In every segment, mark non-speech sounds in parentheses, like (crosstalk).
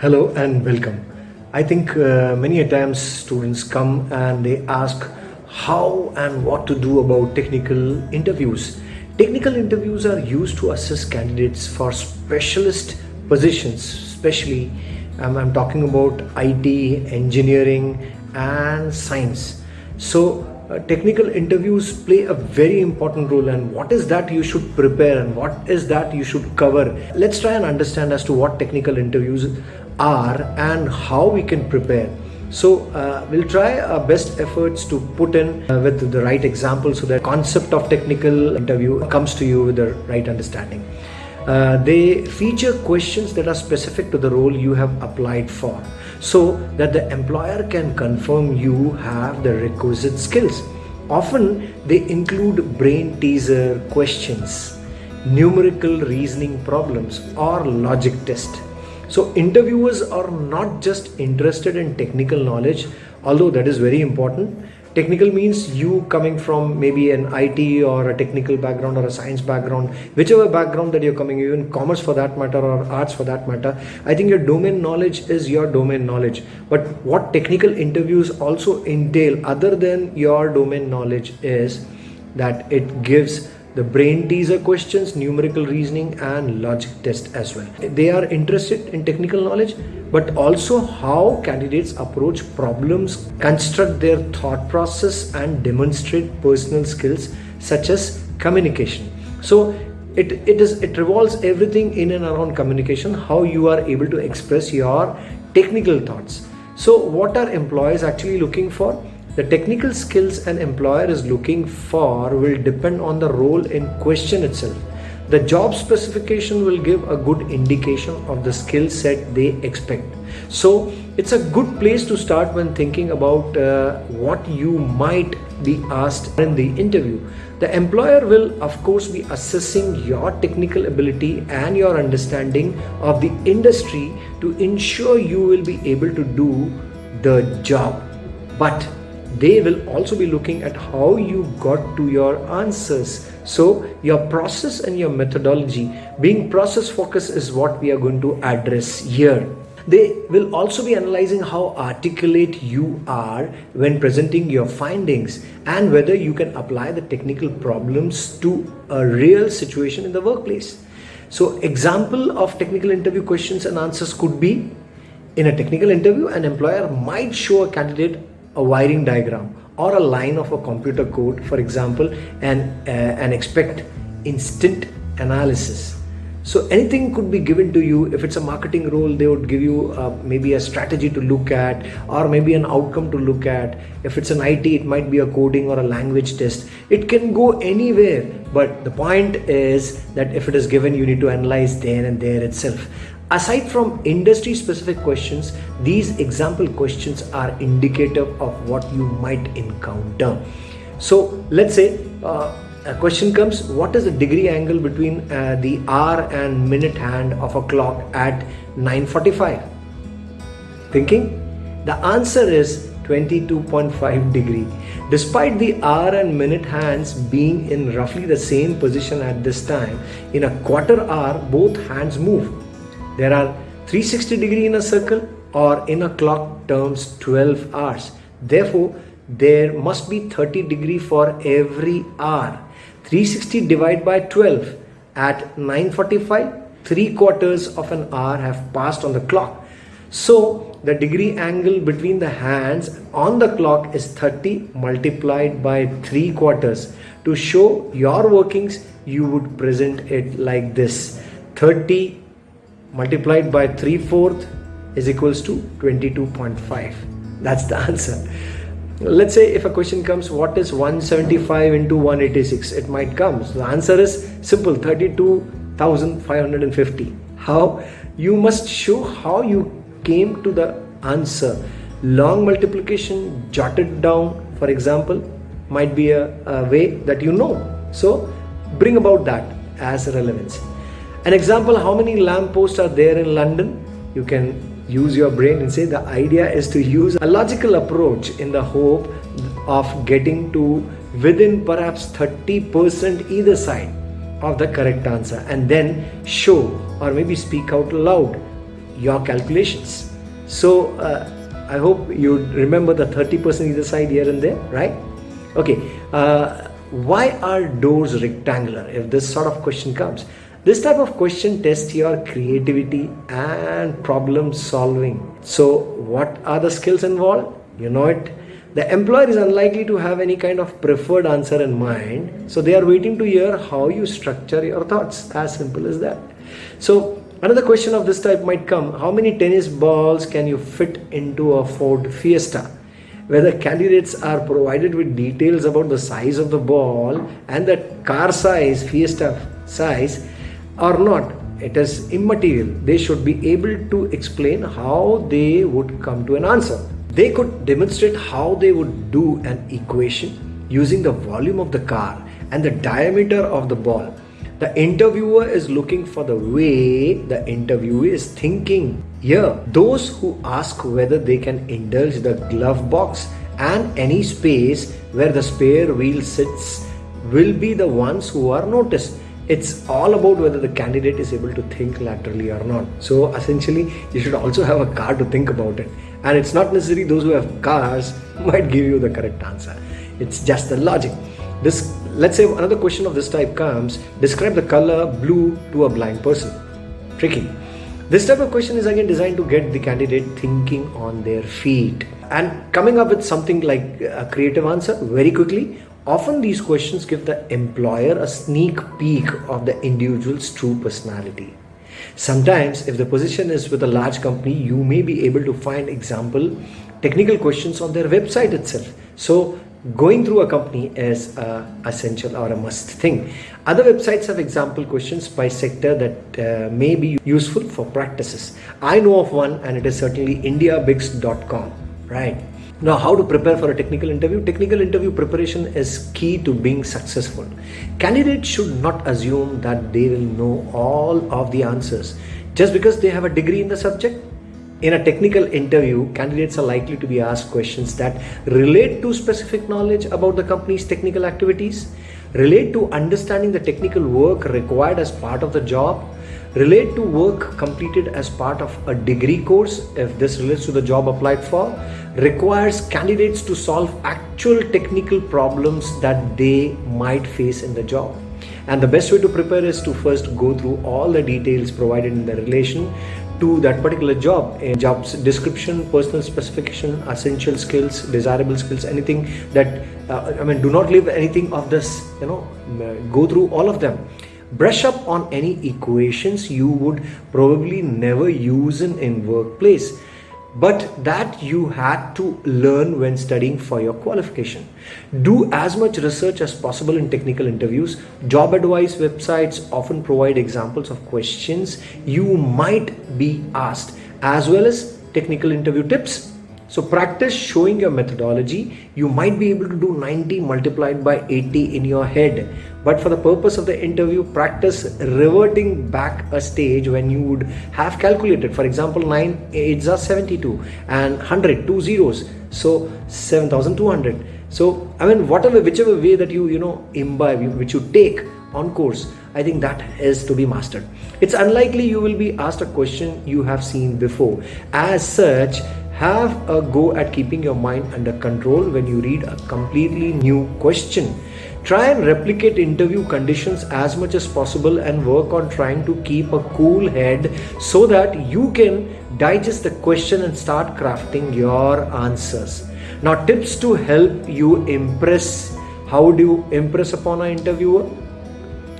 Hello and welcome. I think uh, many a times students come and they ask how and what to do about technical interviews. Technical interviews are used to assess candidates for specialist positions, especially um, I'm talking about IT, engineering, and science. So, uh, technical interviews play a very important role and what is that you should prepare and what is that you should cover let's try and understand as to what technical interviews are and how we can prepare. So uh, we'll try our best efforts to put in uh, with the right example so that concept of technical interview comes to you with the right understanding. Uh, they feature questions that are specific to the role you have applied for so that the employer can confirm you have the requisite skills. Often they include brain teaser questions numerical reasoning problems or logic test so interviewers are not just interested in technical knowledge, although that is very important. Technical means you coming from maybe an IT or a technical background or a science background, whichever background that you're coming, even commerce for that matter or arts for that matter. I think your domain knowledge is your domain knowledge. But what technical interviews also entail other than your domain knowledge is that it gives the brain teaser questions, numerical reasoning and logic test as well. They are interested in technical knowledge but also how candidates approach problems, construct their thought process and demonstrate personal skills such as communication. So it, it is it revolves everything in and around communication, how you are able to express your technical thoughts. So what are employers actually looking for? The technical skills an employer is looking for will depend on the role in question itself. The job specification will give a good indication of the skill set they expect. So it's a good place to start when thinking about uh, what you might be asked in the interview. The employer will of course be assessing your technical ability and your understanding of the industry to ensure you will be able to do the job. But they will also be looking at how you got to your answers. So your process and your methodology being process focused is what we are going to address here. They will also be analyzing how articulate you are when presenting your findings and whether you can apply the technical problems to a real situation in the workplace. So example of technical interview questions and answers could be in a technical interview an employer might show a candidate a wiring diagram or a line of a computer code for example and uh, and expect instant analysis so anything could be given to you. If it's a marketing role they would give you uh, maybe a strategy to look at or maybe an outcome to look at. If it's an IT it might be a coding or a language test. It can go anywhere but the point is that if it is given you need to analyze there and there itself. Aside from industry specific questions, these example questions are indicative of what you might encounter. So let's say uh, a question comes, what is the degree angle between uh, the hour and minute hand of a clock at 9.45? Thinking? The answer is 22.5 degree. Despite the hour and minute hands being in roughly the same position at this time, in a quarter hour, both hands move there are 360 degree in a circle or in a clock terms 12 hours. Therefore, there must be 30 degree for every hour. 360 divided by 12 at 9.45, 3 quarters of an hour have passed on the clock. So the degree angle between the hands on the clock is 30 multiplied by 3 quarters. To show your workings, you would present it like this. 30 multiplied by 3 fourth is equals to 22.5 that's the (laughs) answer let's say if a question comes what is 175 into 186 it might come. So the answer is simple 32550 how? You must show how you came to the answer. Long multiplication jotted down for example might be a, a way that you know. So bring about that as relevance. An example, how many lampposts are there in London? You can use your brain and say the idea is to use a logical approach in the hope of getting to within perhaps 30% either side of the correct answer and then show or maybe speak out loud your calculations. So uh, I hope you remember the 30% either side here and there, right? Okay, uh, why are doors rectangular if this sort of question comes? This type of question tests your creativity and problem solving. So what are the skills involved? You know it. The employer is unlikely to have any kind of preferred answer in mind. So they are waiting to hear how you structure your thoughts. As simple as that. So another question of this type might come. How many tennis balls can you fit into a Ford Fiesta? Whether candidates are provided with details about the size of the ball and the car size, Fiesta size, or not it is immaterial. They should be able to explain how they would come to an answer. They could demonstrate how they would do an equation using the volume of the car and the diameter of the ball. The interviewer is looking for the way the interviewee is thinking. Here those who ask whether they can indulge the glove box and any space where the spare wheel sits will be the ones who are noticed it's all about whether the candidate is able to think laterally or not. So essentially you should also have a car to think about it. And it's not necessary those who have cars (laughs) might give you the correct answer. It's just the logic. This let's say another question of this type comes describe the color blue to a blind person. Tricky. This type of question is again designed to get the candidate thinking on their feet. And coming up with something like a creative answer very quickly Often these questions give the employer a sneak peek of the individual's true personality. Sometimes if the position is with a large company, you may be able to find example technical questions on their website itself. So going through a company is a essential or a must thing. Other websites have example questions by sector that uh, may be useful for practices. I know of one and it is certainly indiabix.com, right? Now, how to prepare for a technical interview? Technical interview preparation is key to being successful. Candidates should not assume that they will know all of the answers just because they have a degree in the subject. In a technical interview, candidates are likely to be asked questions that relate to specific knowledge about the company's technical activities, relate to understanding the technical work required as part of the job, relate to work completed as part of a degree course if this relates to the job applied for requires candidates to solve actual technical problems that they might face in the job. And the best way to prepare is to first go through all the details provided in the relation to that particular job. A job's description personal specification essential skills desirable skills anything that uh, i mean do not leave anything of this you know go through all of them brush up on any equations you would probably never use in in workplace but that you had to learn when studying for your qualification. Do as much research as possible in technical interviews. Job advice websites often provide examples of questions you might be asked as well as technical interview tips so practice showing your methodology. You might be able to do 90 multiplied by 80 in your head. But for the purpose of the interview, practice reverting back a stage when you would have calculated. For example, 9 8s are 72 and 100, two zeros. So 7200. So I mean whatever whichever way that you you know imbibe which you take on course I think that is to be mastered. It's unlikely you will be asked a question you have seen before. As such, have a go at keeping your mind under control when you read a completely new question. Try and replicate interview conditions as much as possible and work on trying to keep a cool head so that you can digest the question and start crafting your answers. Now, tips to help you impress. How do you impress upon an interviewer?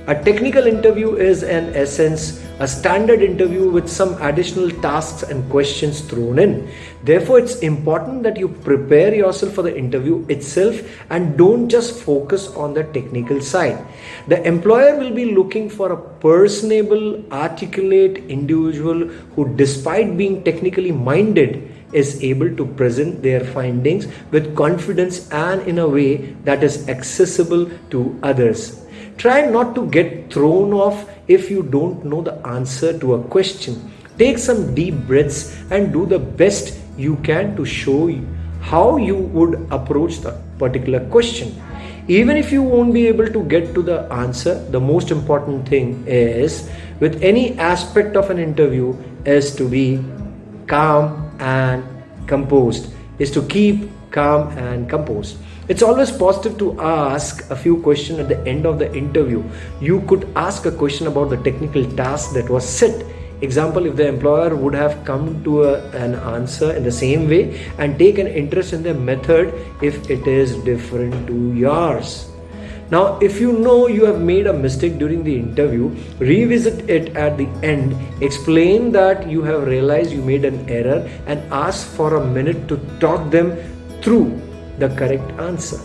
A technical interview is, in essence, a standard interview with some additional tasks and questions thrown in. Therefore, it's important that you prepare yourself for the interview itself and don't just focus on the technical side. The employer will be looking for a personable, articulate individual who, despite being technically minded, is able to present their findings with confidence and in a way that is accessible to others. Try not to get thrown off if you don't know the answer to a question. Take some deep breaths and do the best you can to show how you would approach the particular question. even if you won't be able to get to the answer the most important thing is with any aspect of an interview is to be calm and composed is to keep calm and composed it's always positive to ask a few questions at the end of the interview. You could ask a question about the technical task that was set. Example if the employer would have come to a, an answer in the same way and take an interest in the method if it is different to yours. Now if you know you have made a mistake during the interview revisit it at the end. Explain that you have realized you made an error and ask for a minute to talk them through the correct answer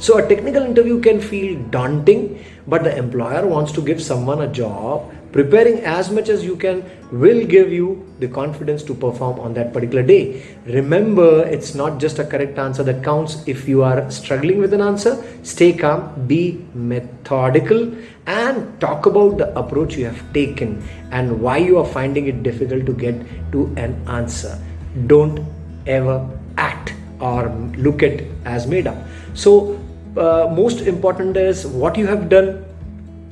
so a technical interview can feel daunting, but the employer wants to give someone a job. Preparing as much as you can will give you the confidence to perform on that particular day. Remember, it's not just a correct answer that counts. If you are struggling with an answer, stay calm, be methodical, and talk about the approach you have taken and why you are finding it difficult to get to an answer. Don't ever act or look at as made up. So uh, most important is what you have done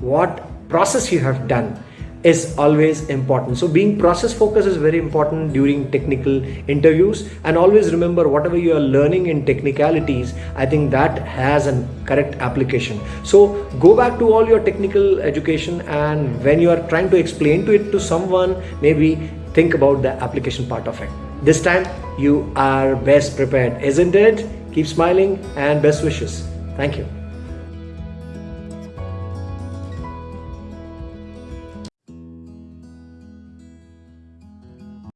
what process you have done is always important. So being process focused is very important during technical interviews. And always remember whatever you are learning in technicalities i think that has a correct application. So go back to all your technical education and when you are trying to explain to it to someone maybe think about the application part of it this time you are best prepared isn't it keep smiling and best wishes Thank you.